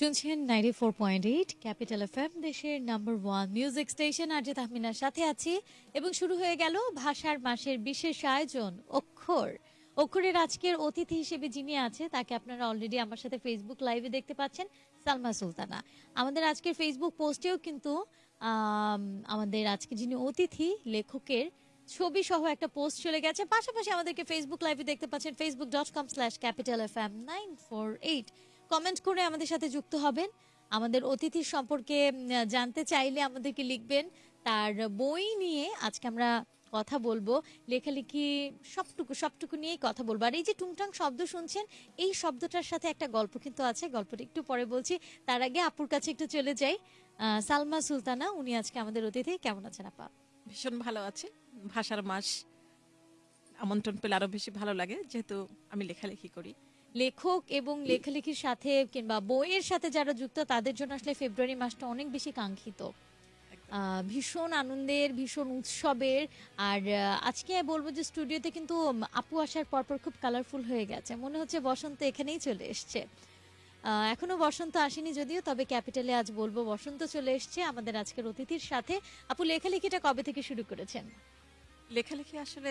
শুনছেন ninety four point eight capital F M দেশের number one music station যে তাহমিনার সাথে আছি এবং শুরু হয়ে গেল ভাষার মাসের বিশেষ আয়োজন অক্ষর। অক্ষরের আজকের অতিথি হিসেবে যিনি আছে তাকে আপনারা অলরেডি আমার সাথে ফেসবুক লাইভে দেখতে পাচ্ছেন সালমা সুলতানা। আমাদের আজকের ফেসবুক পোস্টেও কিন্তু আম, আমাদের আজকে যিনি অতিথি লেখকের ছবি সহ একটা পোস্ট চলে গেছে। পাশাপাশি আমাদেরকে ফেসবুক লাইভে দেখতে পাচ্ছেন Facebook dot com slash capital F M nine four eight comment করে আমাদের সাথে যুক্ত হবেন। আমাদের অতিথির সম্পর্কে জানতে চাইলে আমাদেরকে লিখবেন। তার বই নিয়ে আজকে আমরা কথা বলব। লেখালেখি সবটুকু সবটুকু নিয়েই কথা বলব। আর এই যে টুংটাং শব্দ শুনছেন, এই শব্দটার সাথে একটা গল্প কিন্তু আছে। গল্পটা একটু পরে বলছি। তার আগে আপুর কাছে একটু চলে যাই। সালমা সুলতানা, উনি আজকে আমাদের অতিথি। কেমন আছেন আপা? ভীষণ ভালো আছে। ভাষার মাস আমন্ত্রণ পেলে আরও বেশি ভালো লাগে, যেহেতু আমি লেখালেখি করি। লেখক এবং লেখালেখির সাথে কিংবা বইয়ের সাথে যারা যুক্ত, তাদের জন্য আসলে ফেব্রুয়ারি মাসটা অনেক বেশি কাঙ্ক্ষিত। ভীষণ আনন্দের, ভীষণ উৎসবের। আর আজকে বলব যে স্টুডিওতে কিন্তু আপু আসার পরপর খুব কালারফুল হয়ে গেছে। মনে হচ্ছে বসন্ত এখানেই চলে এসছে। এখনও বসন্ত আসেনি যদিও, তবে ক্যাপিটালে আজ বলব বসন্ত চলে এসছে আমাদের আজকের অতিথির সাথে। আপু, লেখালেখিটা কবে থেকে শুরু করেছেন? লেখালেখি আসলে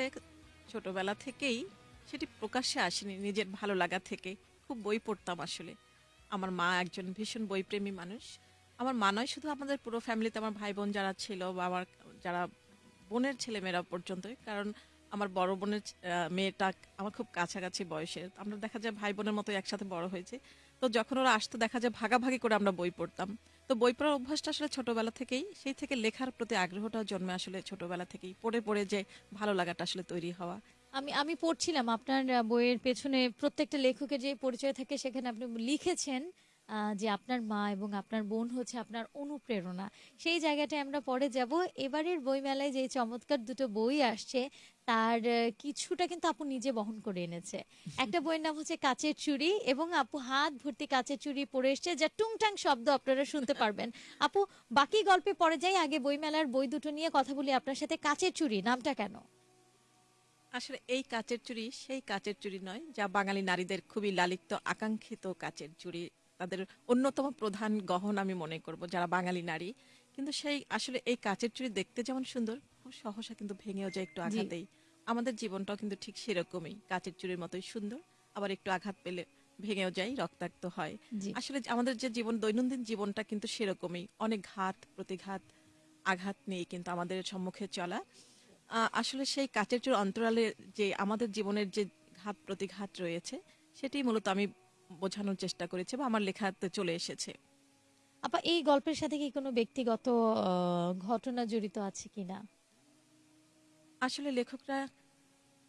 ছোটবেলা থেকেই সেটি প্রকাশ্যে আসেনি নিজের ভালো লাগা থেকে। খুব বই পড়তাম আসলে। আমার মা একজন ভীষণ বইপ্রেমী মানুষ। আমার মা নয়, শুধু আমাদের পুরো ফ্যামিলিতে আমার ভাই বোন যারা ছিল বা আমার যারা বোনের ছেলেমেয়েরা পর্যন্তই। কারণ আমার বড় বোনের মেয়েটা আমার খুব কাছাকাছি বয়সের। আমরা দেখা যায় ভাই বোনের মতো একসাথে বড় হয়েছে। তো যখন ওরা আসতো, দেখা যায় ভাগাভাগি করে আমরা বই পড়তাম। তো বই পড়ার অভ্যাসটা আসলে ছোটবেলা থেকেই, সেই থেকে লেখার প্রতি আগ্রহটা জন্মে আসলে ছোটবেলা থেকেই। পড়ে পড়ে যে ভালো লাগাটা আসলে তৈরি হওয়া। আমি আমি পড়ছিলাম আপনার বইয়ের পেছনে প্রত্যেকটা লেখকের যে পরিচয় থাকে সেখানে আপনি লিখেছেন যে আপনার মা এবং আপনার বোন হচ্ছে আপনার অনুপ্রেরণা। সেই জায়গাটায় আমরা পরে যাব। এবারের বইমেলায় যে চমৎকার দুটো বই আসছে, তার কিছুটা কিন্তু আপু নিজে বহন করে এনেছে। একটা বইয়ের নাম হচ্ছে কাচের চুড়ি এবং আপু হাত ভর্তি কাচের চুড়ি পরে এসছে, যা টুংটাং শব্দ আপনারা শুনতে পারবেন। আপু, বাকি গল্পে পরে যাই, আগে বইমেলার বই দুটো নিয়ে কথা বলি আপনার সাথে। কাচের চুড়ি, নামটা কেন? আসলে এই কাচের চুড়ি সেই কাচের চুড়ি নয় যা বাঙালি নারীদের খুবই লালিত আকাঙ্ক্ষিত কাচের চুড়ি তাদের অন্যতম প্রধান গহন আমি মনে করব যারা বাঙালি নারী। কিন্তু সেই আসলে এই কাচের চুড়ি দেখতে যেমন সুন্দর খুব সহসা কিন্তু ভেঙেও যায় একটু আঘাতেই। আমাদের জীবনটাও কিন্তু ঠিক সেরকমই কাচের চুড়ির মতোই সুন্দর আবার একটু আঘাত পেলে ভেঙেও যায় রক্তাক্ত হয়। আসলে আমাদের যে জীবন দৈনন্দিন জীবনটা কিন্তু সেরকমই অনেক ঘাত প্রতিঘাত আঘাত নিয়ে কিন্তু আমাদের সম্মুখে চলা। আসলে সেই কাচের চোর অন্তরালে যে আমাদের জীবনের যে ঘাত প্রতিঘাত রয়েছে সেটি মূলত আমি বোঝানোর চেষ্টা করেছি বা আমার লেখাতে চলে এসেছে। আপা এই গল্পের সাথে কি কোনো ব্যক্তিগত ঘটনা জড়িত আছে কিনা? আসলে লেখকরা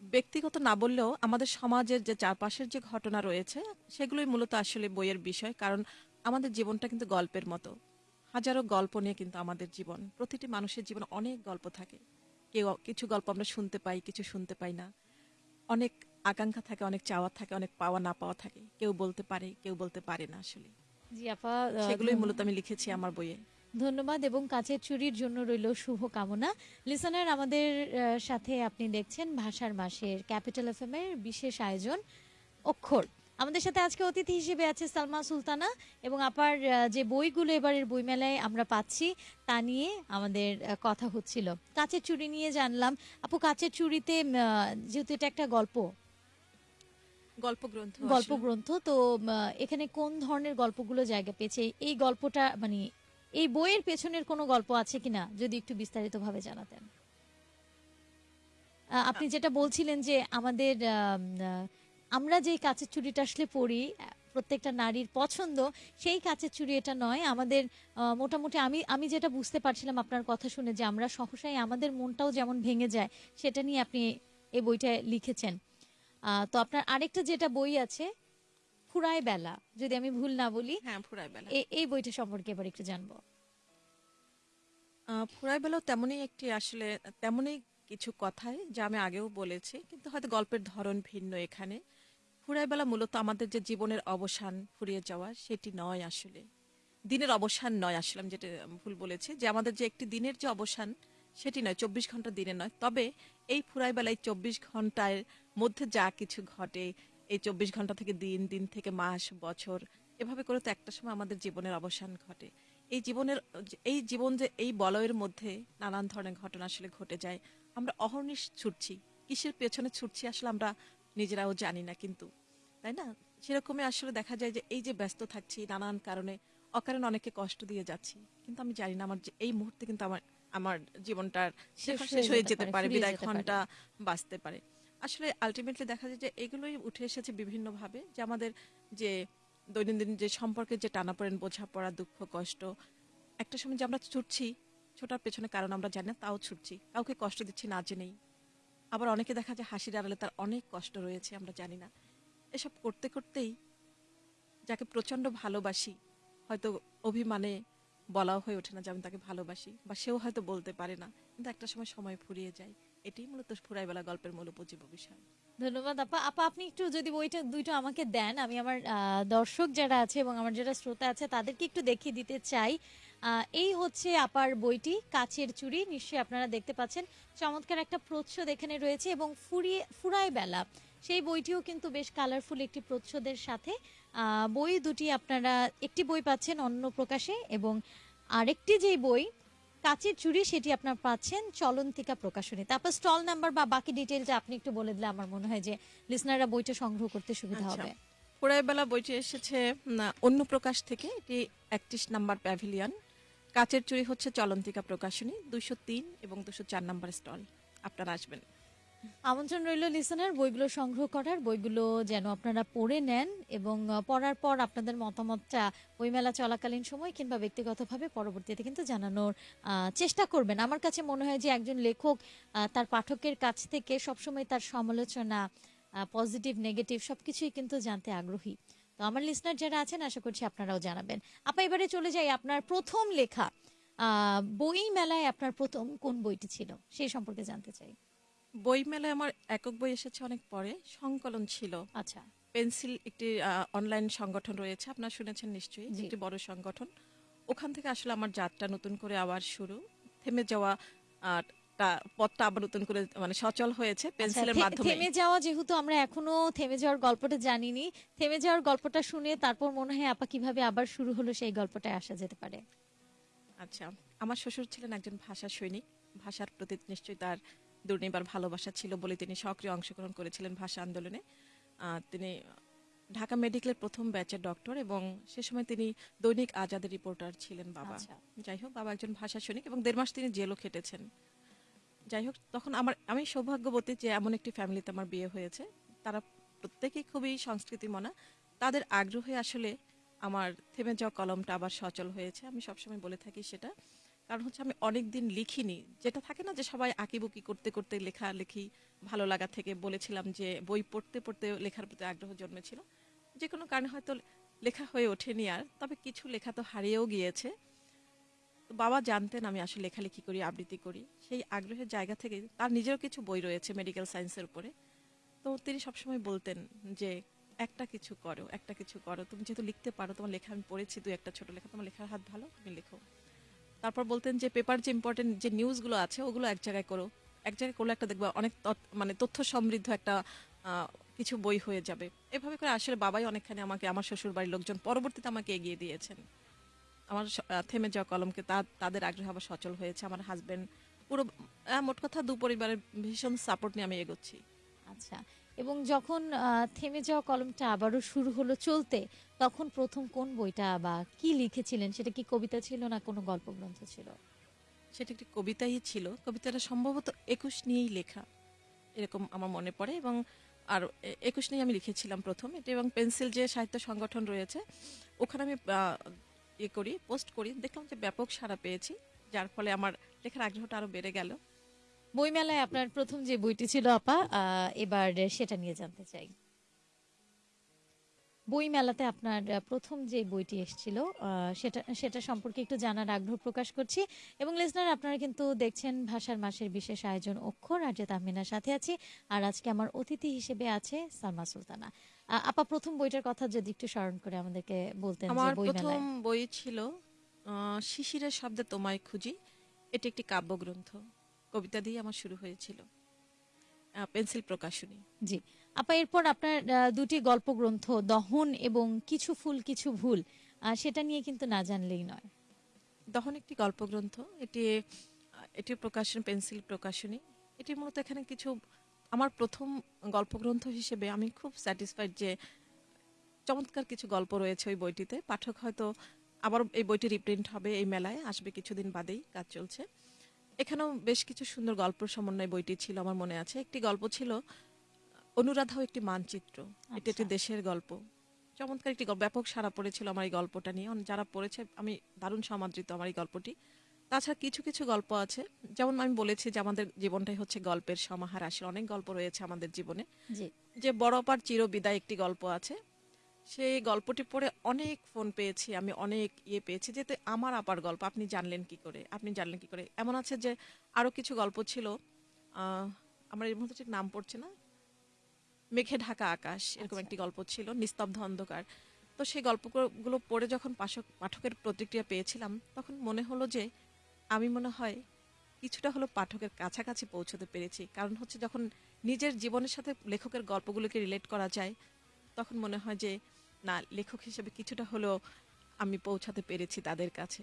ব্যক্তিগত না বললেও আমাদের সমাজের যে চারপাশের যে ঘটনা রয়েছে সেগুলোই মূলত আসলে বইয়ের বিষয় কারণ আমাদের জীবনটা কিন্তু গল্পের মতো। হাজারো গল্প নিয়ে কিন্তু আমাদের জীবন প্রতিটি মানুষের জীবন অনেক গল্প থাকে। কেউ কিছু গল্প আমরা শুনতে পাই কিছু শুনতে পাই না। অনেক আকাঙ্ক্ষা থাকে অনেক চাওয়া থাকে অনেক পাওয়া না পাওয়া থাকে। কেউ বলতে পারে কেউ বলতে পারে না আসলে। জি আপা সেগুলোই মূলত আমি লিখেছি আমার বইয়ে। ধন্যবাদ এবং কাছের চুরির জন্য রইল শুভ কামনা লিসনার আমাদের সাথে আপনি দেখছেন ভাষার মাসের ক্যাপিটাল এফ এর বিশেষ আয়োজন অক্ষর। আমাদের সাথে আজকে অতিথি হিসেবে আছে সালমা সুলতানা এবং আপার যে বইগুলো এবারের বইমেলায় আমরা পাচ্ছি তা নিয়ে আমাদের কথা হচ্ছিল। কাচের চুরি নিয়ে জানলাম। আপু কাচের চুরিতে যেহেতু এটা একটা গল্প। গল্প গ্রন্থ গল্প গ্রন্থ তো এখানে কোন ধরনের গল্পগুলো জায়গা পেয়েছে? এই গল্পটা মানে এই বইয়ের পেছনের কোনো গল্প আছে কিনা? যদি একটু বিস্তারিতভাবে জানাতেন। আহ, আপনি যেটা বলছিলেন যে আমাদের আহ, আমরা যে কাচের চুড়িটা আসলে পড়ি প্রত্যেকটা নারীর পছন্দ সেই কাচের চুড়ি এটা নয়। আমাদের মোটামুটি আমি আমি যেটা বুঝতে পারছিলাম আপনার কথা শুনে যে আমরা সহসাই আমাদের মনটাও যেমন ভেঙে যায় সেটা নিয়ে আপনি এই বইটা লিখেছেন। তো আপনার আরেকটা যেটা বই আছে ফুরায় বেলা যদি আমি ভুল না বলি হ্যাঁ ফুরাই বেলা। এই বইটা সম্পর্কে এবার একটু জানব। ফুরায় বেলাও তেমনই একটি আসলে তেমনই কিছু কথাই যা আমি আগেও বলেছি কিন্তু হয়তো গল্পের ধরন ভিন্ন এখানে। ফুরাই বেলা মূলত আমাদের যে জীবনের অবসান ফুরিয়ে যাওয়া, সেটি নয় আসলে। দিনের অবসান নয় আসলে, আমি যেটা ভুল বলেছি। যে আমাদের যে একটি দিনের যে অবসান, সেটি নয়, চব্বিশ ঘণ্টা দিনে নয়। তবে এই ফুরাই বেলায় চব্বিশ ঘণ্টার মধ্যে যা কিছু ঘটে, এই চব্বিশ ঘণ্টা থেকে দিন দিন থেকে মাস, বছর, এভাবে করে তো একটা সময় আমাদের জীবনের অবসান ঘটে। এই জীবনের, এই জীবন যে এই বলয়ের মধ্যে নানান ধরনের ঘটনা আসলে ঘটে যায়। আমরা অহর্নিশ ছুটছি। কিসের পেছনে ছুটছি আসলে আমরা নিজেরাও জানি না কিন্তু তাই না? সেরকমই আসলে দেখা যায় যে এই যে ব্যস্ত থাকছি নানান কারণে অকারণে অনেকে কষ্ট দিয়ে যাচ্ছি। কিন্তু আমি জানি না আমার যে এই মুহূর্তে কিন্তু আমার আমার জীবনটার শেষ হয়ে যেতে পারে বিদায় ঘণ্টা বাঁচতে পারে। আসলে আলটিমেটলি দেখা যায় যে এগুলোই উঠে এসেছে বিভিন্নভাবে যে আমাদের যে দৈনন্দিন যে সম্পর্কে যে টানাপোড়েন বোঝাপড়া দুঃখ কষ্ট একটা সময় যে আমরা ছুটছি ছোটার পেছনে কারণ আমরা জানি না তাও ছুটছি। কাউকে কষ্ট দিচ্ছি না জেনেই। আবার অনেকে দেখা যায় হাসির আড়ালে তার অনেক কষ্ট রয়েছে, আমরা জানি না। এসব করতে করতেই যাকে প্রচণ্ড ভালোবাসি, হয়তো অভিমানে বলাও হয়ে ওঠে না যে আমি তাকে ভালোবাসি, বা সেও হয়তো বলতে পারে না, কিন্তু একটা সময় সময় ফুরিয়ে যায়। এটাই মূলত ফুরাইবেলা গল্পের মূল উপজীব বিষয়। ধন্যবাদ, আপা। আপা, আপনি একটু যদি বইটা দুইটা আমাকে দেন, আমি আমার দর্শক যারা আছে এবং আমার যারা শ্রোতা আছে, তাদেরকে একটু দেখিয়ে দিতে চাই। এই হচ্ছে আপার বইটি কাচের চুড়ি নিশ্চয়ই আপনারা দেখতে পাচ্ছেন। চমৎকার একটা প্রচ্ছদ এখানে রয়েছে এবং ফুরিয়ে ফুরায় বেলা। সেই বইটিও কিন্তু বেশ কালারফুল একটি প্রচ্ছদের সাথে। বই দুটি আপনারা একটি বই পাচ্ছেন অন্য প্রকাশে এবং আরেকটি যেই বই কাচের চুড়ি সেটি আপনার পাচ্ছেন চলন্তিকা প্রকাশনী। তারপর স্টল নাম্বার বা বাকি ডিটেলটা আপনি একটু বলে দিলে আমার মনে হয় যে লিসনাররা বইটা সংগ্রহ করতে সুবিধা আচ্ছা। হবে। ফুরাইবেলা বইটি এসেছে অন্য প্রকাশ থেকে। এটি একত্রিশ নাম্বার প্যাভিলিয়ন কাচের চুরি হচ্ছে চলন্তিকা প্রকাশনী দুশো তিন এবং দুশো চার নম্বর স্টল। আপনারা আসবেন। আমন্ত্রণ রইল লিসনার বইগুলো সংগ্রহ করার, বইগুলো যেন আপনারা পড়ে নেন এবং পড়ার পর আপনাদের মতামতটা বইমেলা চলাকালীন সময় কিংবা ব্যক্তিগতভাবে পরবর্তীতে কিন্তু জানানোর চেষ্টা করবেন। আমার কাছে মনে হয় যে একজন লেখক তার পাঠকের কাছ থেকে সবসময় তার সমালোচনা পজিটিভ নেগেটিভ সবকিছুই কিন্তু জানতে আগ্রহী। তো আমার লিসনার যারা আছেন আশা করছি আপনারাও জানাবেন। আপা এবারে চলে যাই আপনার প্রথম লেখা। বই মেলায় আপনার প্রথম কোন বইটি ছিল? সেই সম্পর্কে জানতে চাই। বই মেলায় আমার একক বই এসেছে অনেক পরে সংকলন ছিল। আচ্ছা। পেন্সিল একটি অনলাইন সংগঠন রয়েছে আপনারা শুনেছেন নিশ্চয়ই। একটি বড় সংগঠন। ওখান থেকে আসলে আমার যাত্রা নতুন করে আবার শুরু। থেমে যাওয়া আহ, টা- পথটা আবার নতুন করে মানে সচল হয়েছে পেন্সিলের আচ্ছা, মাধ্যমে। থেমে যাওয়া যেহেতু আমরা এখনও থেমে যাওয়ার গল্পটা জানিনি থেমে যাওয়ার গল্পটা শুনে তারপর মনে হয় আপা কীভাবে আবার শুরু হলো সেই গল্পটায় আসা যেতে পারে। আচ্ছা আমার শ্বশুর ছিলেন একজন ভাষা সৈনিক। ভাষার প্রতি নিশ্চয়ই তার দুর্নিবার ভালোবাসা ছিল বলে তিনি সক্রিয় অংশগ্রহণ করেছিলেন ভাষা আন্দোলনে। তিনি ঢাকা মেডিকেলের প্রথম ব্যাচের ডক্টর এবং সে সময় তিনি দৈনিক আজাদের রিপোর্টার ছিলেন বাবা। আচ্ছা। যাই হোক বাবা একজন ভাষা সৈনিক এবং দেড় মাস তিনি জেলও খেটেছেন। যাই হোক, তখন আমার, আমি সৌভাগ্যবতী যে এমন একটি ফ্যামিলিতে আমার বিয়ে হয়েছে। তারা প্রত্যেকেই খুবই সংস্কৃতি মনা তাদের আগ্রহে আসলে আমার থেমে যাওয়া কলমটা আবার সচল হয়েছে। আমি সবসময় বলে থাকি সেটা। কারণ হচ্ছে আমি অনেক দিন লিখিনি। যেটা থাকে না যে সবাই আঁকিবুকি করতে করতে লেখা লেখি ভালো লাগা থেকে বলেছিলাম যে বই পড়তে পড়তে লেখার প্রতি আগ্রহ জন্মেছিল। যে কোনো কারণে হয়তো লেখা হয়ে ওঠেনি আর। তবে কিছু লেখা তো হারিয়েও গিয়েছে। তো বাবা জানতেন আমি আসলে লেখালেখি করি, আবৃত্তি করি। সেই আগ্রহের জায়গা থেকে তার নিজেরও কিছু বই রয়েছে মেডিকেল সায়েন্সের উপরে। তো তিনি সবসময় বলতেন যে, একটা কিছু করো, একটা কিছু করো। তুমি যেহেতু লিখতে পারো, তোমার লেখা আমি পড়েছি, দুই একটা ছোট লেখা, তোমার লেখার হাত ভালো, তুমি লেখো। তারপর বলতেন যে পেপার যে ইম্পর্টেন্ট যে নিউজগুলো আছে, ওগুলো এক জায়গায় করো। এক জায়গায় করলে একটা দেখবা অনেক মানে তথ্য সমৃদ্ধ একটা কিছু বই হয়ে যাবে। এভাবে করে আসলে বাবাই অনেকখানি আমাকে, আমার শ্বশুর বাড়ির লোকজন পরবর্তীতে আমাকে এগিয়ে দিয়েছেন। আমার থেমে যাওয়া কলমকে তা- তাদের আগ্রহ আবার সচল হয়েছে। আমার হাজবেন্ড পুরো মোট কথা দু পরিবারের ভীষণ সাপোর্ট নিয়ে আমি এগোচ্ছি। আচ্ছা এবং যখন থেমে যাওয়া কলমটা আবারও শুরু হলো চলতে তখন প্রথম কোন বইটা বা কি লিখেছিলেন? সেটা কি কবিতা ছিল না কোনো গল্প গ্রন্থ ছিল? সেটা একটি কবিতাই ছিল। কবিতাটা সম্ভবত একুশ নিয়েই লেখা। এরকম আমার মনে পড়ে এবং আর একুশ নিয়ে আমি লিখেছিলাম প্রথম। এটা এবং পেন্সিল যে সাহিত্য সংগঠন রয়েছে ওখানে আমি ইয়ে করি, পোস্ট করি। দেখলাম যে ব্যাপক সাড়া পেয়েছি, যার ফলে আমার লেখার আগ্রহটা আরও বেড়ে গেল। বইমেলায় আপনার প্রথম যে বইটি ছিল আপা এবার সেটা নিয়ে জানতে চাই। বই মেলাতে আপনার প্রথম যে বইটি এসেছিল সেটা সেটা সম্পর্কে একটু জানার আগ্রহ প্রকাশ করছি। এবং লিসনার আপনারা কিন্তু দেখছেন ভাষার মাসের বিশেষ আয়োজন অক্ষর, আর যে তাহমিনার সাথে আছি, আর আজকে আমার অতিথি হিসেবে আছে সালমা সুলতানা। আপা প্রথম বইটার কথা যদি একটু স্মরণ করে আমাদেরকে বলতেন আমার প্রথম বই ছিল শিশিরের শব্দে তোমায় খুঁজি। এটি একটি কাব্যগ্রন্থ। কবিতা দিয়ে আমার শুরু হয়েছিল। পেন্সিল প্রকাশনী। জি। আপা এরপর আপনার দুটি গল্প গ্রন্থ দহন এবং কিছু ফুল কিছু ভুল সেটা নিয়ে কিন্তু না জানলেই নয়। দহন একটি গল্পগ্রন্থ। এটি এটি প্রকাশন পেন্সিল প্রকাশনী। এটি মূলত এখানে কিছু আমার প্রথম গল্পগ্রন্থ হিসেবে আমি খুব স্যাটিসফাইড যে চমৎকার কিছু গল্প রয়েছে ওই বইটিতে। পাঠক হয়তো আবার এই বইটি রিপ্রিন্ট হবে এই মেলায় আসবে কিছুদিন বাদেই কাজ চলছে। এখানেও বেশ কিছু সুন্দর গল্প সমন্বয় বইটি ছিল আমার মনে আছে। একটি গল্প ছিল অনুরাধাও একটি মানচিত্র। এটি একটি আচ্ছা। দেশের গল্প। চমৎকার একটি ব্যাপক সারা পড়েছিল আমার এই গল্পটা নিয়ে। যারা পড়েছে আমি দারুণ সমাদৃত আমার এই গল্পটি। তাছাড়া কিছু কিছু গল্প আছে। যেমন আমি বলেছি যে আমাদের জীবনটাই হচ্ছে গল্পের সমাহার আসলে অনেক গল্প রয়েছে আমাদের জীবনে। যে বড় পার চির বিদায় একটি গল্প আছে। সেই গল্পটি পড়ে অনেক ফোন পেয়েছি আমি অনেক ইয়ে পেয়েছি যেতে আমার আপার গল্প আপনি জানলেন কি করে আপনি জানলেন কি করে। এমন আছে যে আরও কিছু গল্প ছিল আহ, আমার এর মধ্যে ঠিক নাম পড়ছে না। মেঘে ঢাকা আকাশ এরকম আচ্ছা। একটি গল্প ছিল নিস্তব্ধ অন্ধকার। তো সেই গল্পগুলো পড়ে যখন পাঠক পাঠকের প্রতিক্রিয়া পেয়েছিলাম তখন মনে হলো যে আমি মনে হয় কিছুটা হলো পাঠকের কাছাকাছি পৌঁছতে পেরেছি। কারণ হচ্ছে যখন নিজের জীবনের সাথে লেখকের গল্পগুলোকে রিলেট করা যায়, তখন মনে হয় যে, না, লেখক হিসেবে কিছুটা হলেও আমি পৌঁছাতে পেরেছি তাদের কাছে।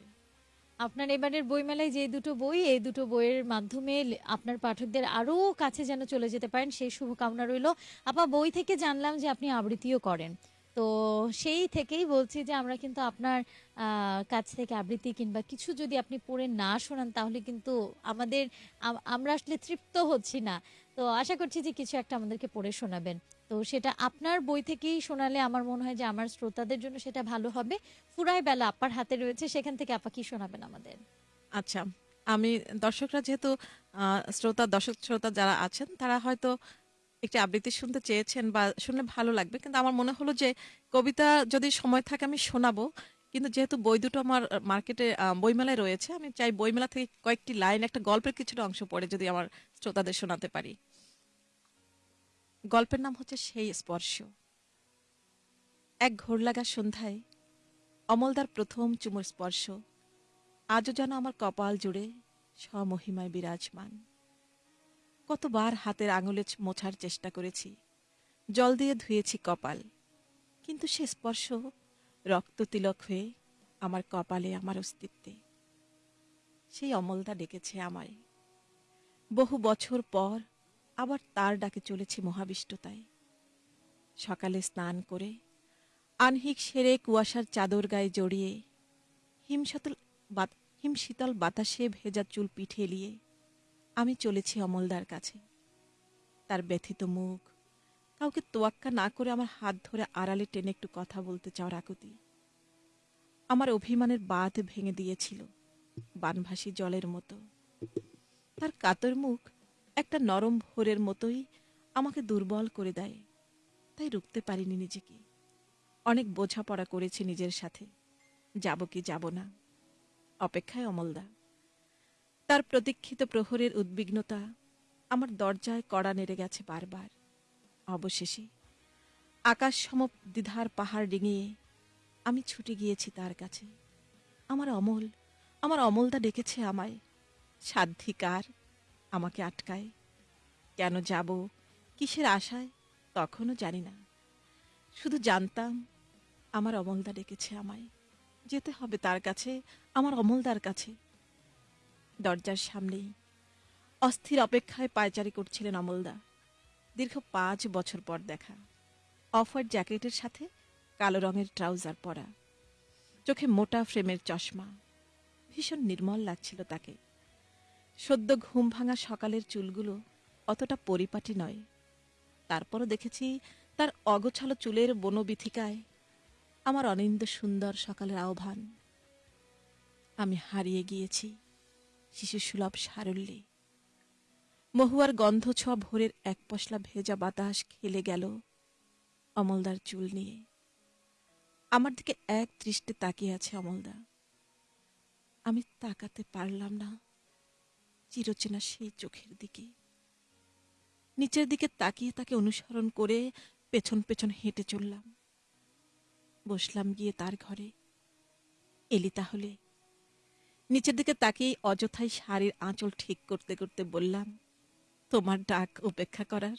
আপনার এবারের বইমেলায় যে দুটো বই, এই দুটো বইয়ের মাধ্যমে আপনার পাঠকদের আরও কাছে যেন চলে যেতে পারেন, সেই শুভকামনা রইল। আপা, বই থেকে জানলাম যে আপনি আবৃত্তিও করেন। তো সেই থেকেই বলছি যে আমরা কিন্তু আপনার কাছ থেকে আবৃত্তি কিংবা কিছু যদি আপনি পড়ে না শোনান তাহলে কিন্তু আমাদের আমরা আসলে তৃপ্ত হচ্ছি না। তো আশা করছি যে কিছু একটা আমাদেরকে পড়ে শোনাবেন। তো সেটা আপনার বই থেকেই শোনালে আমার মনে হয় যে আমার শ্রোতাদের জন্য সেটা ভালো হবে। ফুরাই বেলা আপার হাতে রয়েছে, সেখান থেকে আপা কি শোনাবেন আমাদের? আচ্ছা আমি দর্শকরা যেহেতু শ্রোতা দর্শক শ্রোতা যারা আছেন তারা হয়তো একটি আবৃত্তি শুনতে চেয়েছেন বা শুনলে ভালো লাগবে। কিন্তু আমার মনে হলো যে, কবিতা যদি সময় থাকে আমি শোনাবো। কিন্তু যেহেতু বই দুটো আমার মার্কেটে বইমেলায় রয়েছে, আমি চাই বইমেলা থেকে কয়েকটি লাইন, একটা গল্পের কিছুটা অংশ পড়ে যদি আমার শ্রোতাদের শোনাতে পারি। গল্পের নাম হচ্ছে সেই স্পর্শ। এক ঘোর লাগা সন্ধ্যায়, অমলদার প্রথম চুমুর স্পর্শ। আজও যেন আমার কপাল জুড়ে স্বমহিমায় বিরাজমান। কতবার হাতের আঙুলে মোছার চেষ্টা করেছি। জল দিয়ে ধুয়েছি কপাল। কিন্তু সে স্পর্শ রক্ত তিলক হয়ে আমার কপালে, আমার অস্তিত্বে। সেই অমলদা ডেকেছে আমায়। বহু বছর পর আবার তার ডাকে চলেছি মহাবিষ্টতায়। সকালে স্নান করে আনহিক সেরে কুয়াশার চাদর গায়ে জড়িয়ে হিমশীতল হিমশীতল বাতাসে ভেজা চুল পিঠে এলিয়ে আমি চলেছি অমলদার কাছে। তার ব্যথিত মুখ, কাউকে তোয়াক্কা না করে আমার হাত ধরে আড়ালে টেনে একটু কথা বলতে চাওয়ার আকুতি আমার অভিমানের বাঁধ ভেঙে দিয়েছিল, বানভাসী জলের মতো। তার কাতর মুখ একটা নরম ভোরের মতোই আমাকে দুর্বল করে দেয়, তাই রুখতে পারিনি নিজেকে। অনেক বোঝাপড়া করেছি নিজের সাথে, যাব কি যাব না। অপেক্ষায় অমলদা তার প্রতীক্ষিত প্রহরের উদ্বিগ্নতা আমার দরজায় কড়া নেড়ে গেছে বারবার। অবশেষে আকাশ সম দ্বিধার পাহাড় ডিঙিয়ে আমি ছুটে গিয়েছি তার কাছে। আমার অমল, আমার অমলদা ডেকেছে আমায়। সাধ্ধিকার আমাকে আটকায়। কেন যাব, কিসের আশায়, তখনও জানি না। শুধু জানতাম আমার অমলদা ডেকেছে আমায়। যেতে হবে তার কাছে, আমার অমলদার কাছে। দরজার সামনেই। অস্থির অপেক্ষায় পায়চারি করছিলেন অমলদা। দীর্ঘ পাঁচ বছর পর দেখা। অফার জ্যাকেটের সাথে কালো রঙের ট্রাউজার পরা। চোখে মোটা ফ্রেমের চশমা। ভীষণ নির্মল লাগছিল তাকে। সদ্য ঘুম ভাঙা সকালের চুলগুলো অতটা পরিপাটি নয়। তারপরও দেখেছি তার অগোছালো চুলের বনবিথিকায় আমার অনিন্দ সুন্দর সকালের আহ্বান। আমি হারিয়ে গিয়েছি। শিশু সুলভ সারল্যে। মহুয়ার গন্ধ ছোঁয়া ভোরের এক পশলা ভেজা বাতাস খেলে গেল অমলদার চুল নিয়ে। আমার দিকে এক দৃষ্টে তাকিয়ে আছে অমলদা। আমি তাকাতে পারলাম না, চিরচেনা সেই চোখের দিকে। নিচের দিকে তাকিয়ে তাকে অনুসরণ করে পেছন পেছন হেঁটে চললাম। বসলাম গিয়ে তার ঘরে। এলি তাহলে। নিচের দিকে তাকিয়ে অযথাই শাড়ির আঁচল ঠিক করতে করতে বললাম, তোমার ডাক উপেক্ষা করার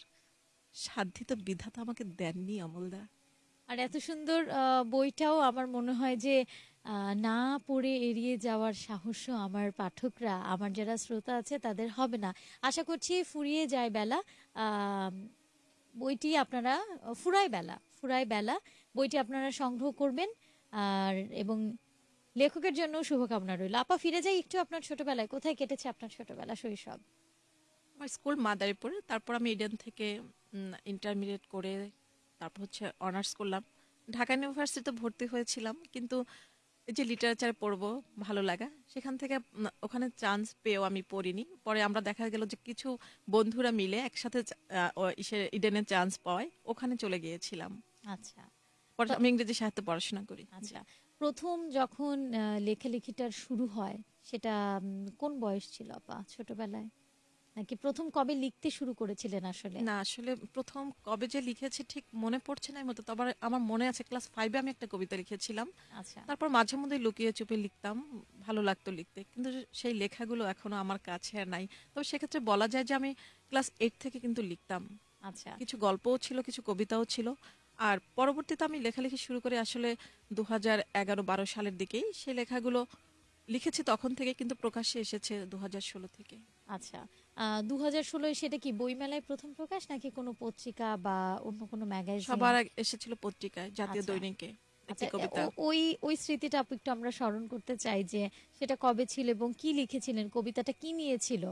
সাধ্যি তো বিধাতা আমাকে দেননি, অমলদা। আর এত সুন্দর বইটাও আমার মনে হয় যে না পড়ে এড়িয়ে যাওয়ার সাহসও আমার পাঠকরা, আমার যারা শ্রোতা আছে তাদের হবে না। আশা করছি ফুরিয়ে যায় বেলা। বইটি আপনারা, ফুরায় বেলা ফুরায় বেলা। বইটি আপনারা সংগ্রহ করবেন, আর, এবং লেখকের জন্য শুভকামনা রইল। আপা ফিরে যাই একটু আপনার ছোটবেলায়। কোথায় কেটেছে আপনার ছোটবেলা শৈশব? আমার স্কুল মাদারীপুর। তারপর আমি ইডেন থেকে ইন্টারমিডিয়েট করে তারপর হচ্ছে অনার্স করলাম। ঢাকা ইউনিভার্সিটিতে ভর্তি হয়েছিলাম কিন্তু এই যে লিটারেচার পড়ব ভালো লাগা সেখান থেকে ওখানে চান্স পেয়েও আমি পড়িনি। পরে আমরা দেখা গেল যে কিছু বন্ধুরা মিলে একসাথে ইডেনে চান্স পাওয়ায় ওখানে চলে গিয়েছিলাম। আচ্ছা। পরে আমি ইংরেজি সাহিত্য পড়াশোনা করি। আচ্ছা। প্রথম যখন লেখালেখিটার শুরু হয় সেটা কোন বয়স ছিল আপা? ছোটবেলায়? নাকি প্রথম কবে লিখতে শুরু করেছিলেন আসলে? না আসলে প্রথম কবে যে লিখেছি ঠিক মনে পড়ছে না মতো তবে আমার মনে আছে ক্লাস ফাইভে আমি একটা কবিতা লিখেছিলাম। আচ্ছা। তারপর মাঝে মধ্যে লুকিয়ে চুপে লিখতাম ভালো লাগতো লিখতে। কিন্তু সেই লেখাগুলো এখনও আমার কাছে আর নাই। তবে সেক্ষেত্রে বলা যায় যে আমি ক্লাস এইট থেকে কিন্তু লিখতাম। আচ্ছা। কিছু গল্পও ছিল কিছু কবিতাও ছিল। আর পরবর্তীতে আমি লেখালেখি শুরু করে আসলে দু হাজার এগারো বারো সালের দিকেই সেই লেখাগুলো লিখেছি তখন থেকে কিন্তু প্রকাশ্যে এসেছে দু হাজার ষোলো থেকে। আচ্ছা দু হাজার ষোলোয় সেটা কি বইমেলায় প্রথম প্রকাশ নাকি কোনো পত্রিকা বা অন্য কোনো ম্যাগাজিন? সবার আগে এসেছিল পত্রিকায় জাতীয় আচ্ছা। দৈনিকে আচ্ছা ওই ওই স্মৃতিটা আপু একটু আমরা স্মরণ করতে চাই যে সেটা কবে ছিল এবং কি লিখেছিলেন কবিতাটা কি নিয়েছিল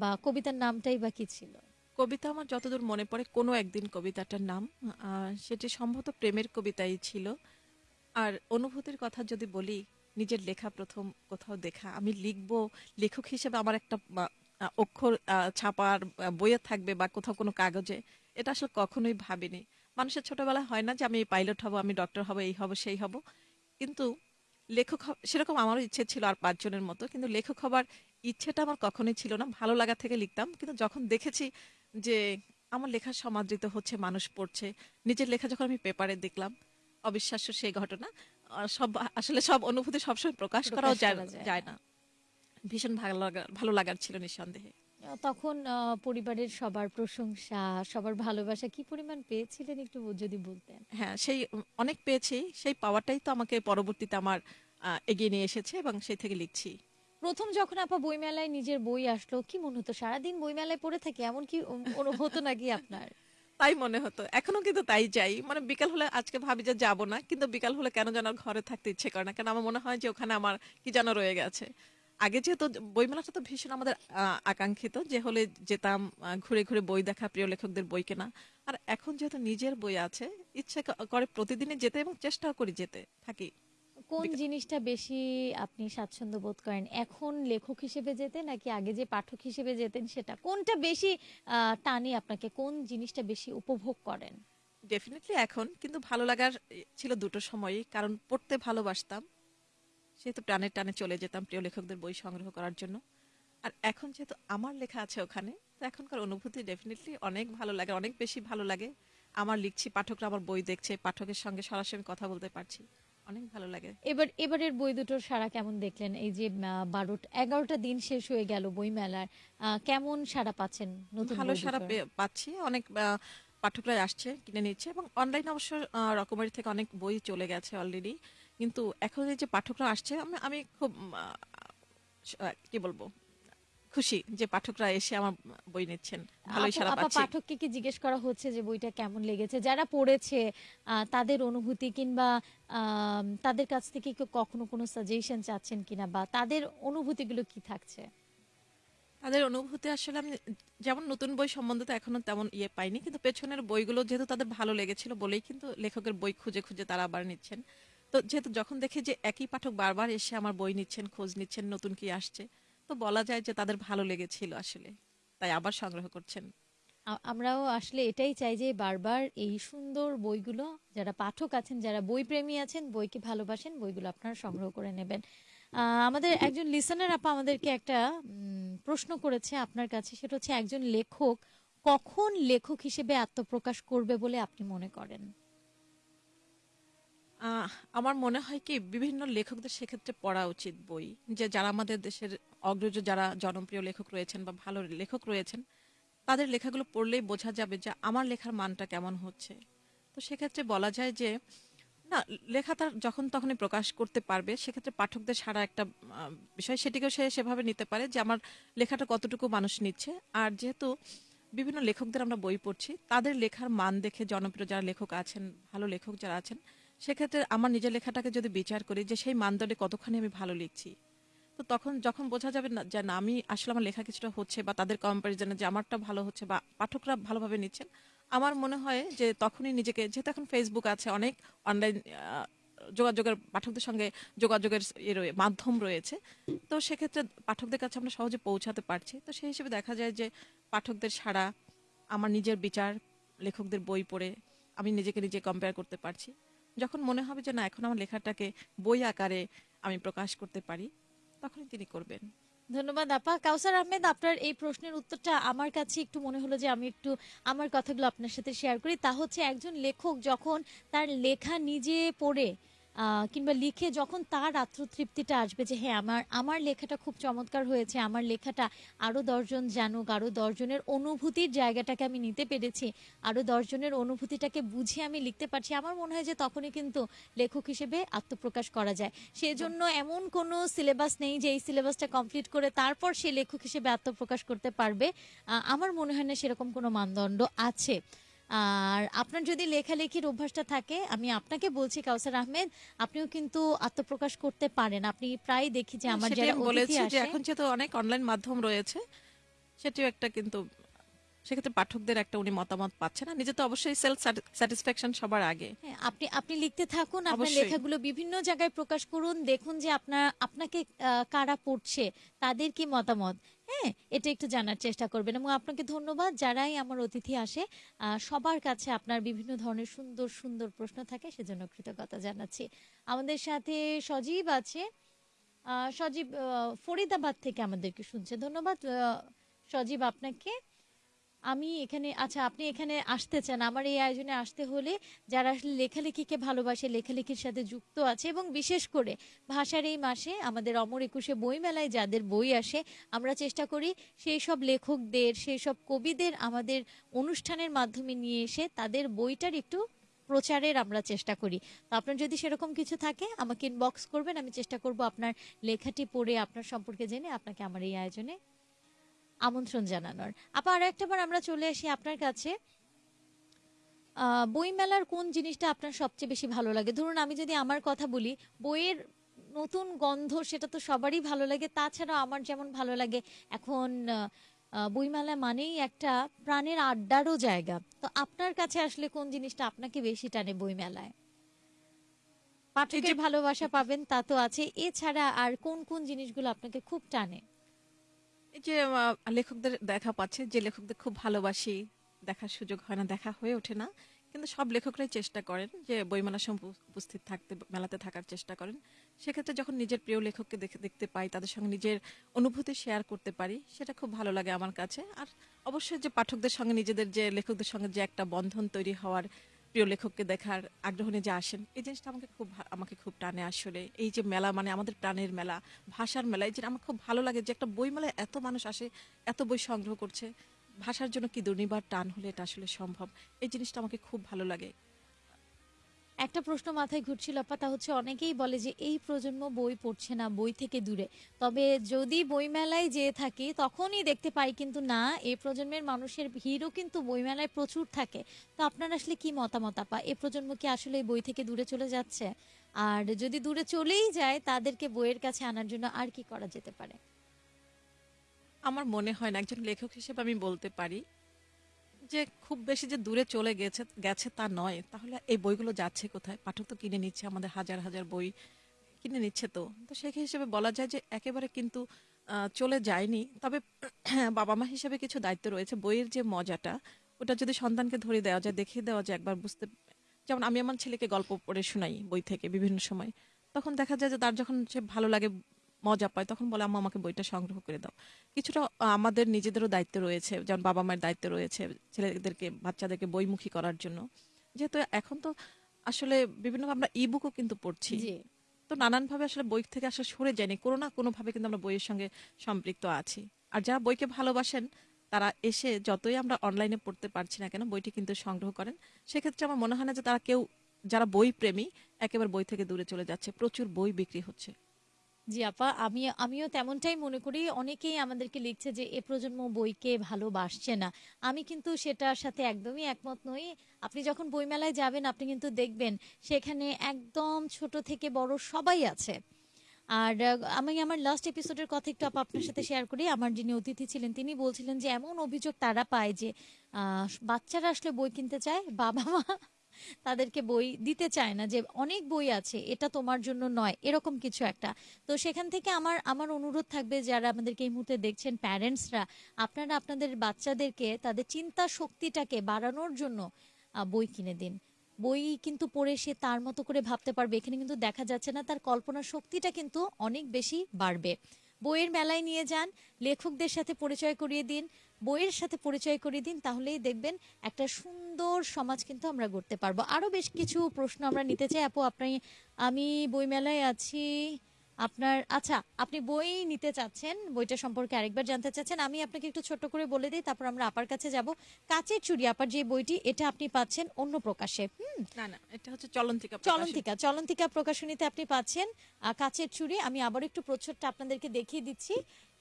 বা কবিতার নামটাই বা কি ছিল? কবিতা আমার যতদূর মনে পড়ে, কোনো একদিন কবিতাটার নাম সেটি সম্ভবত প্রেমের কবিতাই ছিল। আর অনুভূতির কথা যদি বলি, নিজের লেখা প্রথম কোথাও দেখা, আমি লিখব, লেখক হিসেবে আমার একটা অক্ষর ছাপার বইয়ে থাকবে বা কোথাও কোনো কাগজে, এটা আসলে কখনোই ভাবিনি। মানুষের ছোটবেলায় হয় না যে আমি পাইলট হব, আমি ডক্টর হব, এই হব, সেই হব। কিন্তু লেখক সেরকম আমারও ইচ্ছে ছিল আর পাঁচজনের মতো, কিন্তু লেখক হবার ইচ্ছেটা আমার কখনোই ছিল না। ভালো লাগা থেকে লিখতাম, কিন্তু যখন দেখেছি যে আমার লেখা সমাদৃত হচ্ছে মানুষ পড়ছে। নিজের লেখা যখন আমি পেপারে দেখলাম অবিশ্বাস্য সেই ঘটনা। সব আসলে সব অনুভূতি সবসময় প্রকাশ করাও যায় না। ভীষণ ভালো লাগা ভালো লাগার ছিল নিঃসন্দেহে। তখন পরিবারের সবার প্রশংসা সবার ভালোবাসা কি পরিমাণ পেয়েছিলেন একটু যদি বলতেন? হ্যাঁ সেই অনেক পেয়েছি। সেই পাওয়াটাই তো আমাকে পরবর্তীতে আমার এগিয়ে নিয়ে এসেছে এবং সেই থেকে লিখছি। প্রথম যখন আপা বইমেলায় নিজের বই আসলো, কি মনে হতো? সারাদিন বইমেলায় পড়ে থাকে, এমন কি হতো নাকি আপনার? তাই মনে হতো। এখনও কিন্তু তাই যাই। মানে বিকাল হলে আজকে ভাবি যে যাব না, কিন্তু বিকাল হলে কেন যেন ঘরে থাকতে ইচ্ছে করে না। কেন আমার মনে হয় যে ওখানে আমার কি যেন রয়ে গেছে। আগে যেহেতু বইমেলাটা তো ভীষণ আমাদের আকাঙ্ক্ষিত যে হলে যেতাম ঘুরে ঘুরে বই দেখা, প্রিয় লেখকদের বই কেনা। আর এখন যেহেতু নিজের বই আছে, ইচ্ছে করে প্রতিদিনই যেতে এবং চেষ্টাও করি যেতে থাকি। কোন জিনিসটা বেশি আপনি স্বাচ্ছন্দ্য বোধ করেন? এখন লেখক হিসেবে যেতে নাকি আগে যে পাঠক হিসেবে যেতেন সেটা? কোনটা বেশি টানে আপনাকে? কোন জিনিসটা বেশি উপভোগ করেন? ডেফিনেটলি এখন কিন্তু ভালো লাগার ছিল দুটো সময়ই। কারণ পড়তে ভালোবাসতাম সেহেতু টানে টানে চলে যেতাম প্রিয় লেখকদের বই সংগ্রহ করার জন্য। আর এখন যেহেতু আমার লেখা আছে ওখানে তো এখনকার অনুভূতি ডেফিনেটলি অনেক ভালো লাগে অনেক বেশি ভালো লাগে। আমার লিখছি পাঠকরা আমার বই দেখছে পাঠকের সঙ্গে সরাসরি কথা বলতে পারছি। অনেক ভালো লাগে। এবার এবারের বই দুটোর সারা কেমন দেখলেন? এই যে বারোটা এগারোটা দিন শেষ হয়ে গেল বই মেলার কেমন সারা পাচ্ছেন নতুন ভালো সারা পাচ্ছি। অনেক পাঠকরা আসছে কিনে নিচ্ছে এবং অনলাইন অবশ্য রকমারি থেকে অনেক বই চলে গেছে অলরেডি কিন্তু এখন এই যে পাঠকরা আসছে আমি আমি খুব কি বলব? খুশি যে পাঠকরা এসে আমার বই নিচ্ছেন। ভালোই সারা পাচ্ছি। পাঠককে কি জিজ্ঞেস করা হচ্ছে যে বইটা কেমন লেগেছে? যারা পড়েছে তাদের অনুভূতি কিংবা তাদের কাছ থেকে কি কখনো কোনো সাজেশন চাচ্ছেন কিনা বা তাদের অনুভূতিগুলো কি থাকছে? তাদের অনুভূতি আসলে আমি যেমন নতুন বই সম্বন্ধে তো এখনও তেমন ইয়ে পাইনি কিন্তু পেছনের বইগুলো যেহেতু তাদের ভালো লেগেছিল বলেই কিন্তু লেখকের বই খুঁজে খুঁজে তারা আবার নিচ্ছেন। তো যেহেতু যখন দেখে যে একই পাঠক বারবার এসে আমার বই নিচ্ছেন খোঁজ নিচ্ছেন নতুন কি আসছে তো বলা যায় যে তাদের ভালো লেগেছিল আসলে। তাই আবার সংগ্রহ করছেন। আমরাও আসলে এটাই চাই যে বারবার এই সুন্দর বইগুলো, যারা পাঠক আছেন, যারা বই প্রেমী আছেন, বইকে ভালোবাসেন, বইগুলো আপনারা সংগ্রহ করে নেবেন। আমাদের একজন লিসনার আপা আমাদেরকে একটা প্রশ্ন করেছে আপনার কাছে। সেটা হচ্ছে, একজন লেখক কখন লেখক হিসেবে আত্মপ্রকাশ করবে বলে আপনি মনে করেন? আমার মনে হয় কি, বিভিন্ন লেখকদের সেক্ষেত্রে পড়া উচিত বই। যে যারা আমাদের দেশের অগ্রজ, যারা জনপ্রিয় লেখক রয়েছেন বা ভালো লেখক রয়েছেন, তাদের লেখাগুলো পড়লেই বোঝা যাবে যে আমার লেখার মানটা কেমন হচ্ছে। তো সেক্ষেত্রে বলা যায় যে, না, লেখা তার যখন তখনই প্রকাশ করতে পারবে, সেক্ষেত্রে পাঠকদের সারা একটা বিষয় সেটিকেও সে সেভাবে নিতে পারে যে আমার লেখাটা কতটুকু মানুষ নিচ্ছে। আর যেহেতু বিভিন্ন লেখকদের আমরা বই পড়ছি, তাদের লেখার মান দেখে জনপ্রিয় যারা লেখক আছেন, ভালো লেখক যারা আছেন সেক্ষেত্রে আমার নিজের লেখাটাকে যদি বিচার করি যে সেই মানদণ্ডে কতখানি আমি ভালো লিখছি, তো তখন যখন বোঝা যাবে না যে না, আমি আসলে আমার লেখা কিছুটা হচ্ছে বা তাদের কম্পারিজনে যে আমারটা ভালো হচ্ছে বা পাঠকরা ভালোভাবে নিচ্ছেন, আমার মনে হয় যে তখনই নিজেকে, যেহেতু এখন ফেসবুক আছে, অনেক অনলাইন যোগাযোগের, পাঠকদের সঙ্গে যোগাযোগের ইয়ে মাধ্যম রয়েছে, তো সেক্ষেত্রে পাঠকদের কাছে আমরা সহজে পৌঁছাতে পারছি। তো সেই হিসেবে দেখা যায় যে পাঠকদের সাড়া, আমার নিজের বিচার, লেখকদের বই পড়ে, আমি নিজেকে নিজে কম্পেয়ার করতে পারছি। যখন মনে হবে যে না, এখন আমার লেখাটাকে বই আকারে আমি প্রকাশ করতে পারি, তখনই তিনি করবেন। ধন্যবাদ, আপা। কাউসার আহমেদ, আপনার এই প্রশ্নের উত্তরটা আমার কাছে একটু মনে হলো যে আমি একটু আমার কথাগুলো আপনার সাথে শেয়ার করি। তা হচ্ছে একজন লেখক যখন তার লেখা নিজে পড়ে কিংবা লিখে যখন তার আত্মতৃপ্তিটা আসবে যে হ্যাঁ আমার আমার লেখাটা খুব চমৎকার হয়েছে, আমার লেখাটা আরও দশজন জানুক, আরও দশজনের অনুভূতির জায়গাটাকে আমি নিতে পেরেছি, আরও দশজনের অনুভূতিটাকে বুঝে আমি লিখতে পারছি, আমার মনে হয় যে তখনই কিন্তু লেখক হিসেবে আত্মপ্রকাশ করা যায়। সেজন্য এমন কোনো সিলেবাস নেই যে, এই সিলেবাসটা কমপ্লিট করে তারপর সে লেখক হিসেবে আত্মপ্রকাশ করতে পারবে। আমার মনে হয় না সেরকম কোনো মানদণ্ড আছে। আর আপনার যদি লেখালেখির অভ্যাসটা থাকে আমি আপনাকে বলছি কাউসার আহমেদ আপনিও কিন্তু আত্মপ্রকাশ করতে পারেন। আপনি প্রায় দেখি যে আমার সেটাই যারা বলেছি যে এখন যেহেতু অনেক অনলাইন মাধ্যম রয়েছে সেটিও একটা কিন্তু সেক্ষেত্রে পাঠকদের একটা উনি মতামত পাচ্ছে না। নিজে তো অবশ্যই সেলফ স্যাটিসফ্যাকশন সবার আগে। হ্যাঁ, আপনি আপনি লিখতে থাকুন আপনার লেখাগুলো বিভিন্ন জায়গায় প্রকাশ করুন দেখুন যে আপনার আপনাকে কারা পড়ছে তাদের কি মতামত। হ্যাঁ এটা একটু জানার চেষ্টা করবেন এবং আপনাকে ধন্যবাদ। যারাই আমার অতিথি আসে সবার কাছে আপনার বিভিন্ন ধরনের সুন্দর সুন্দর প্রশ্ন থাকে সেজন্য কৃতজ্ঞতা জানাচ্ছি। আমাদের সাথে সজীব আছে। সজীব ফরিদাবাদ থেকে আমাদেরকে শুনছে। ধন্যবাদ সজীব আপনাকে। আমি এখানে আচ্ছা আপনি এখানে আসতে চান। আমার এই আয়োজনে আসতে হলে যারা আসলে লেখালেখিকে ভালোবাসে, লেখালেখির সাথে যুক্ত আছে এবং বিশেষ করে ভাষার এই মাসে আমাদের অমর একুশে বইমেলায় যাদের বই আসে, আমরা চেষ্টা করি সেই সব লেখকদের সেই সব কবিদের আমাদের অনুষ্ঠানের মাধ্যমে নিয়ে এসে তাদের বইটার একটু প্রচারের আমরা চেষ্টা করি। তো আপনার যদি সেরকম কিছু থাকে, আমাকে ইনবক্স করবেন, আমি চেষ্টা করব আপনার লেখাটি পড়ে, আপনার সম্পর্কে জেনে আপনাকে আমার এই আয়োজনে আমন্ত্রণ জানানোর। আপা আরও একটা বার আমরা চলে আসি আপনার কাছে। বইমেলার কোন জিনিসটা আপনার সবচেয়ে বেশি ভালো লাগে? ধরুন আমি যদি আমার কথা বলি বইয়ের নতুন গন্ধ সেটা তো সবারই ভালো লাগে। তাছাড়া আমার যেমন ভালো লাগে এখন বইমেলা মানেই একটা প্রাণের আড্ডারও জায়গা। তো আপনার কাছে আসলে কোন জিনিসটা আপনাকে বেশি টানে বইমেলায়? পাঠকের ভালোবাসা পাবেন তা তো আছে। এছাড়া আর কোন কোন জিনিসগুলো আপনাকে খুব টানে? এই যে লেখকদের দেখা পাচ্ছে যে লেখকদের খুব ভালোবাসি, দেখার সুযোগ হয় না, দেখা হয়ে ওঠে না। কিন্তু সব লেখকরাই চেষ্টা করেন যে বইমেলার সময় উপস্থিত থাকতে, মেলাতে থাকার চেষ্টা করেন। সেক্ষেত্রে যখন নিজের প্রিয় লেখককে দেখে, দেখতে পাই, তাদের সঙ্গে নিজের অনুভূতি শেয়ার করতে পারি, সেটা খুব ভালো লাগে আমার কাছে। আর অবশ্যই যে পাঠকদের সঙ্গে, নিজেদের যে লেখকদের সঙ্গে যে একটা বন্ধন তৈরি হওয়ার প্রিয় লেখককে দেখার আগ্রহ নিয়ে যে আসেন, এই জিনিসটা আমাকে খুব আমাকে খুব টানে আসলে। এই যে মেলা মানে আমাদের প্রাণের মেলা, ভাষার মেলা, এই যে আমার খুব ভালো লাগে যে একটা বই মেলায় এত মানুষ আসে, এত বই সংগ্রহ করছে। ভাষার জন্য কি দুর্নিবার টান হলে এটা আসলে সম্ভব? এই জিনিসটা আমাকে খুব ভালো লাগে। একটা প্রশ্ন মাথায় ঘুরছিল, আপা, তা হচ্ছে অনেকেই বলে যে এই প্রজন্ম বই পড়ছে না, বই থেকে দূরে। তবে যদি বইমেলায় যেয়ে থাকি, তখনই দেখতে পাই কিন্তু না, এই প্রজন্মের মানুষের ভিড়ও কিন্তু বইমেলায় প্রচুর থাকে। তো আপনার আসলে কি মতামত, আপা? এ প্রজন্ম কি আসলে বই থেকে দূরে চলে যাচ্ছে? আর যদি দূরে চলেই যায়, তাদেরকে বইয়ের কাছে আনার জন্য আর কি করা যেতে পারে? আমার মনে হয় না, একজন লেখক হিসেবে আমি বলতে পারি যে খুব বেশি যে দূরে চলে গেছে গেছে তা নয়। তাহলে এই বইগুলো যাচ্ছে কোথায়? পাঠক তো কিনে নিচ্ছে, আমাদের হাজার হাজার বই কিনে নিচ্ছে তো। তো সেই হিসেবে বলা যায় যে একেবারে কিন্তু চলে যায়নি। তবে বাবা মা হিসেবে কিছু দায়িত্ব রয়েছে। বইয়ের যে মজাটা, ওটা যদি সন্তানকে ধরে দেওয়া যায়, দেখিয়ে দেওয়া যায়, একবার বুঝতে যেমন আমি আমার ছেলেকে গল্প পড়ে শোনাই বই থেকে বিভিন্ন সময়। তখন দেখা যায় যে তার যখন সে ভালো লাগে মজা পায় তখন বলে আম্মা আমাকে বইটা সংগ্রহ করে দাও। কিছুটা আমাদের নিজেদেরও দায়িত্ব রয়েছে যেমন বাবা মায়ের দায়িত্ব রয়েছে ছেলেদেরকে বাচ্চাদেরকে বইমুখী করার জন্য। যেহেতু এখন তো আসলে বিভিন্ন আমরা ইবুকও কিন্তু পড়ছি। তো নানানভাবে আসলে বই থেকে আসলে সরে যায়নি। কোনো না কোনো ভাবে কিন্তু আমরা বইয়ের সঙ্গে সম্পৃক্ত আছি। আর যারা বইকে ভালোবাসেন তারা এসে যতই আমরা অনলাইনে পড়তে পারছি না কেন বইটি কিন্তু সংগ্রহ করেন। সেক্ষেত্রে আমার মনে হয় না যে তারা কেউ যারা বই প্রেমী একেবারে বই থেকে দূরে চলে যাচ্ছে। প্রচুর বই বিক্রি হচ্ছে। জি আপা আমি আমিও তেমনটাই মনে করি। অনেকেই আমাদেরকে লিখছে যে, এ প্রজন্ম বইকে ভালোবাসছে না। আমি কিন্তু সেটার সাথে একদমই একমত নই। আপনি যখন বইমেলায় যাবেন, আপনি কিন্তু দেখবেন সেখানে একদম ছোট থেকে বড় সবাই আছে। আর, আমি আমার লাস্ট এপিসোডের কথা একটু আপা আপনার সাথে শেয়ার করি। আমার যিনি অতিথি ছিলেন, তিনি বলছিলেন যে, এমন অভিযোগ তারা পায় যে বাচ্চারা আসলে বই কিনতে চায় বাবা মা তাদেরকে বই দিতে চায় না যে অনেক বই আছে, এটা তোমার জন্য নয়, এরকম কিছু একটা। তো সেখান থেকে আমার আমার অনুরোধ থাকবে যারা আমাদেরকে এই মুহূর্তে দেখছেন প্যারেন্টসরা, আপনারা আপনাদের বাচ্চাদেরকে তাদের চিন্তা শক্তিটাকে বাড়ানোর জন্য বই কিনে দিন। বই কিন্তু পড়ে সে তার মতো করে ভাবতে পারবে, এখানে কিন্তু দেখা যাচ্ছে না, তার কল্পনা শক্তিটা কিন্তু অনেক বেশি বাড়বে। বইয়ের মেলায় নিয়ে যান, লেখকদের সাথে পরিচয় করিয়ে দিন, বইয়ের সাথে পরিচয় করিয়ে দিন, তাহলেই দেখবেন একটা সুন্দর সমাজ কিন্তু আমরা গড়তে পারব। আরও বেশ কিছু প্রশ্ন আমরা নিতে চাই। আপু, আপনি, আমি বইমেলায় আছি আপনার আচ্ছা আপনি বই নিতে চাচ্ছেন বইটা সম্পর্কে আরেকবার জানতে চাচ্ছেন আমি আপনাকে একটু ছোট করে বলে দিই তারপর আমরা আপার কাছে যাব। কাচের চুড়ি আপার যে বইটি এটা আপনি পাচ্ছেন অন্য প্রকাশে হুম? না না এটা হচ্ছে চলন্তিকা চলন্তিকা চলন্তিকা প্রকাশনীতে আপনি পাচ্ছেন কাচের চুড়ি আমি আবার একটু প্রচ্ছদটা আপনাদেরকে দেখিয়ে দিচ্ছি।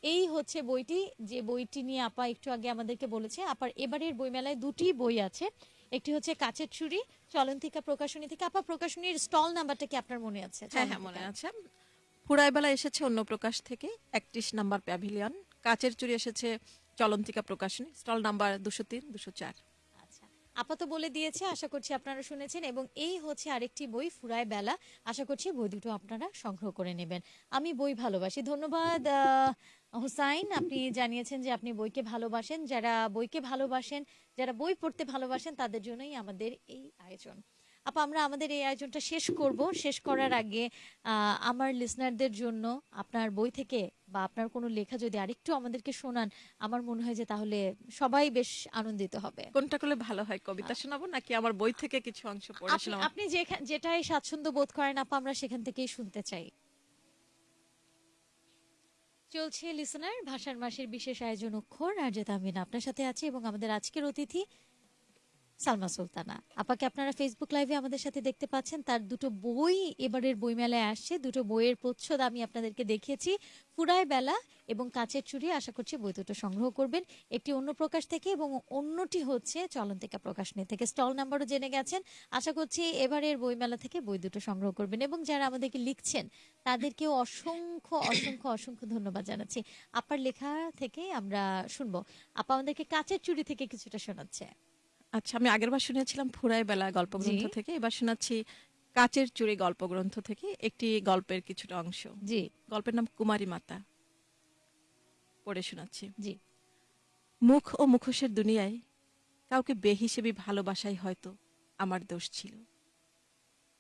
এই হচ্ছে বইটি যে বইটি নিয়ে আপা একটু আগে আমাদেরকে বলেছে আপার এবারের বইমেলায় দুটি বই আছে একটি হচ্ছে কাচের চুড়ি চলন্তিকা প্রকাশনী থেকে আপা প্রকাশনীর স্টল নাম্বারটা কি আপনার মনে আছে? হ্যাঁ হ্যাঁ মনে আছে। ফুরাইবেলা এসেছে অন্য প্রকাশ থেকে একত্রিশ নাম্বার প্যাভিলিয়ন। কাচের চুরি এসেছে চলন্তিকা প্রকাশনী, স্টল নাম্বার দুশো তিন, দুশো চার। আচ্ছা আপাতত বলে দিয়েছে, আশা করছি আপনারা শুনেছেন, এবং এই হচ্ছে আরেকটি বই ফুরায় বেলা আশা করছি বই দুটো আপনারা সংগ্রহ করে নেবেন। আমি বই ভালোবাসি। ধন্যবাদ হুসাইন। আপনি জানিয়েছেন যে আপনি বইকে ভালোবাসেন। যারা বইকে ভালোবাসেন, যারা বই পড়তে ভালোবাসেন, তাদের জন্যই আমাদের এই আয়োজন। আপা আমরা আমাদের এই আয়োজনটা শেষ করব। শেষ করার আগে আমার লিসনারদের জন্য আপনার বই থেকে বা আপনার কোনো লেখা যদি আরেকটু আমাদেরকে শোনান আমার মনে হয় যে তাহলে সবাই বেশ আনন্দিত হবে। কোনটা করলে ভালো হয় কবিতা শোনাবো নাকি আমার বই থেকে কিছু অংশ পড়ে আপনি শোনাবো? আপনি যেটাই স্বাচ্ছন্দ্য বোধ করেন আপা আমরা সেখান থেকেই শুনতে চাই। চলছে লিসনার ভাষার মাসের বিশেষ আয়োজন অক্ষর। আর যেটা আমি আপনার সাথে আছি এবং আমাদের আজকের অতিথি সালমা সুলতানা। আপাকে আপনারা ফেসবুক লাইভে আমাদের সাথে দেখতে পাচ্ছেন? তার দুটো বই এবারের বইমেলায় আসছে। দুটো বইয়ের প্রচ্ছদ আমি আপনাদেরকে দেখিয়েছি। ফুরায় বেলা এবং কাচের চুড়ি আশা করছি বই দুটো সংগ্রহ করবেন। একটি অন্য প্রকাশ থেকে এবং অন্যটি হচ্ছে চলন্তিকা প্রকাশনী থেকে। স্টল নাম্বারও জেনে গেছেন। আশা করছি এবারের বইমেলা থেকে বই দুটো সংগ্রহ করবেন এবং যারা আমাদেরকে লিখছেন, তাদেরকেও অসংখ্য অসংখ্য অসংখ্য ধন্যবাদ জানাচ্ছি। আপার লেখা থেকে আমরা শুনব। আপা আমাদেরকে কাচের চুড়ি থেকে কিছুটা শোনাচ্ছে। আচ্ছা আমি আগের বার শুনেছিলাম ফুরাই বেলা গল্প গ্রন্থ থেকে এবার শোনাচ্ছি কাচের চুরি গল্প গ্রন্থ থেকে একটি গল্পের কিছুটা অংশ। জি। গল্পের নাম কুমারী মাতা। পড়ে শোনাচ্ছি। জি। মুখ ও মুখোশের দুনিয়ায় কাউকে বেহিসেবি ভালোবাসাই হয়তো আমার দোষ ছিল।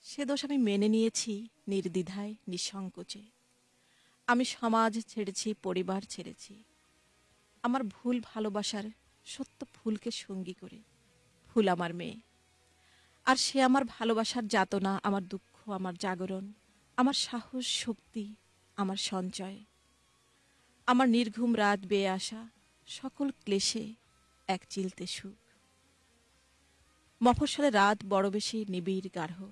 সে দোষ আমি মেনে নিয়েছি নির্দ্বিধায় নিঃসংকোচে। আমি সমাজ ছেড়েছি পরিবার ছেড়েছি। আমার ভুল ভালোবাসার সত্য ফুলকে সঙ্গী করে। ফুল আমার মেয়ে। আর সে আমার ভালোবাসার যাতনা, আমার দুঃখ, আমার জাগরণ, আমার সাহস, শক্তি, আমার সঞ্চয়। আমার নির্ঘুম রাত বেয়ে আসা সকল ক্লেশে এক চিলতে সুখ। মফস্বলে রাত বড় বেশি নিবিড় গাঢ়।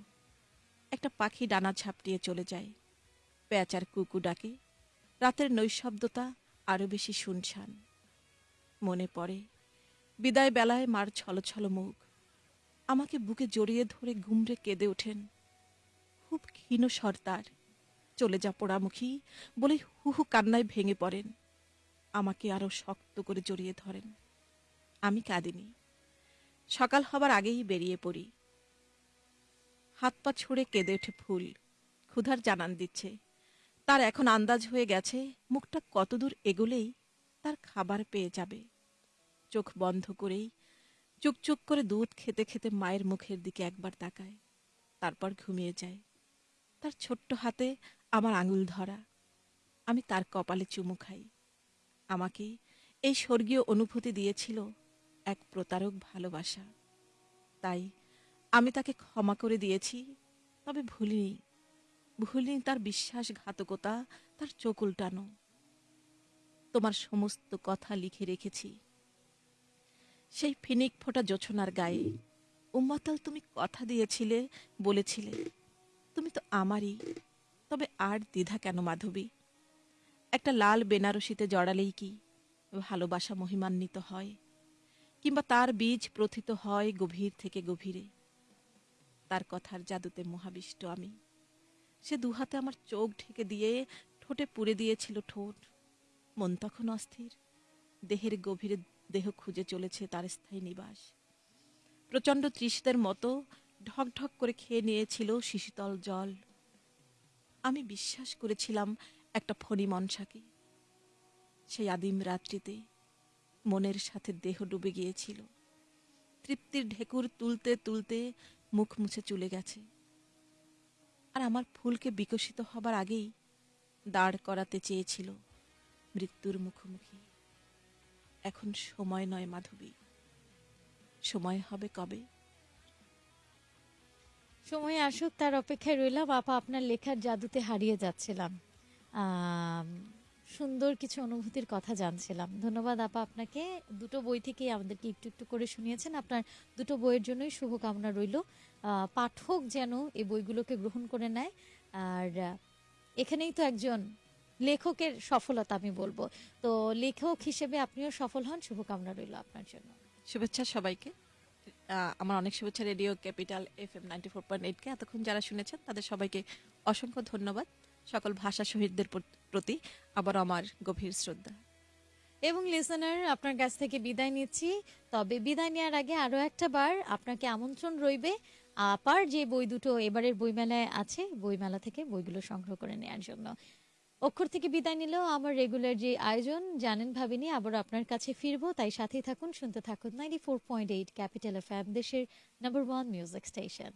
একটা পাখি ডানা ছাপটিয়ে চলে যায়। পেঁচার কুকু ডাকে। রাতের নৈশব্দতা আরও বেশি শুনশান। মনে পড়ে বিদায় বেলায় মার ছলছল মুখ। আমাকে বুকে জড়িয়ে ধরে ঘুমরে কেঁদে ওঠেন। খুব ক্ষীণ সর্দার চলে যা পোড়ামুখী, বলে হু হু কান্নায় ভেঙে পড়েন। আমাকে আরও শক্ত করে জড়িয়ে ধরেন। আমি কাঁদিনি। সকাল হবার আগেই বেরিয়ে পড়ি। হাত পা ছুঁড়ে কেঁদে ওঠে ফুল। ক্ষুধার জানান দিচ্ছে। তার এখন আন্দাজ হয়ে গেছে, মুখটা কতদূর এগোলেই তার খাবার পেয়ে যাবে। চোখ বন্ধ করেই চুকচুক করে দুধ খেতে খেতে মায়ের মুখের দিকে একবার তাকায়। তারপর ঘুমিয়ে যায়। তার ছোট্ট হাতে আমার আঙুল ধরা। আমি তার কপালে চুমু খাই। আমাকে এই স্বর্গীয় অনুভূতি দিয়েছিল এক প্রতারক ভালোবাসা। তাই আমি তাকে ক্ষমা করে দিয়েছি, তবে ভুলিনি। ভুলিনি তার বিশ্বাসঘাতকতা, তার চোখ উল্টানো তোমার সমস্ত কথা লিখে রেখেছি। সেই ফিনিক ফোটা জোছনার গায়ে। উম্মাতাল, তুমি কথা দিয়েছিলে, বলেছিলে, তুমি তো আমারই, তবে আর দ্বিধা কেন মাধবী? একটা লাল বেনারসিতে জড়ালেই কি ভালোবাসা মহিমান্বিত হয়, কিংবা তার বীজ প্রথিত হয় গভীর থেকে গভীরে? তার কথার জাদুতে মহাবিষ্ট আমি। সে দুহাতে আমার চোখ ঢেকে দিয়ে ঠোঁটে পুড়ে দিয়েছিল ঠোঁট। মন তখন অস্থির, দেহের গভীরে দেহ খুঁজে চলেছে তার স্থায়ী নিবাস। প্রচণ্ড তৃষদের মতো ঢক ঢক করে খেয়ে নিয়েছিল শিশুতল জল। আমি বিশ্বাস করেছিলাম একটা ফণি মনসাকে। সেই আদিম রাত্রিতে মনের সাথে দেহ ডুবে গিয়েছিল। তৃপ্তির ঢেকুর তুলতে তুলতে মুখ মুছে চলে গেছে। আর আমার ফুলকে বিকশিত হবার আগেই দাঁড় করাতে চেয়েছিল মৃত্যুর মুখোমুখি। এখন সময় নয়, মাধবী। সময় হবে কবে? সময় আসুক, তার অপেক্ষায় রইলাম। আপা আপনার লেখার জাদুতে হারিয়ে যাচ্ছিলাম। সুন্দর কিছু অনুভূতির কথা জানছিলাম। ধন্যবাদ আপা আপনাকে। দুটো বই থেকেই আমাদেরকে একটু একটু করে শুনিয়েছেন। আপনার দুটো বইয়ের জন্যই শুভকামনা রইল। পাঠক যেন এই বইগুলোকে গ্রহণ করে নেয়। আর, এখানেই তো একজন লেখকের সফলতা আমি বলব। তো লেখক হিসেবে আপনিও সফল হন শুভকামনা রইল আপনার জন্য। শুভেচ্ছা সবাইকে। আমার অনেক শুভেচ্ছা radio capital F M ninety four point এইটকে এতক্ষণ যারা শুনেছেন তাদের সবাইকে অসংখ্য ধন্যবাদ। সকল ভাষা শহীদদের প্রতি আবার আমার গভীর শ্রদ্ধা। এবং লিসনার আপনার কাছ থেকে বিদায় নিচ্ছি। তবে বিদায় নেওয়ার আগে আরও একটা বার আপনাকে আমন্ত্রণ রইবে। আপার যে বই দুটো এবারের বইমেলায় আছে বইমেলা থেকে বইগুলো সংগ্রহ করে নেওয়ার জন্য। অক্ষর থেকে বিদায় নিলেও আমার রেগুলার যে আয়োজন, জানেন ভাবিনি, আবার আপনার কাছে ফিরবো, তাই সাথেই থাকুন, শুনতে থাকুন ninety four point eight capital F দেশের নাম্বার ওয়ান মিউজিক স্টেশন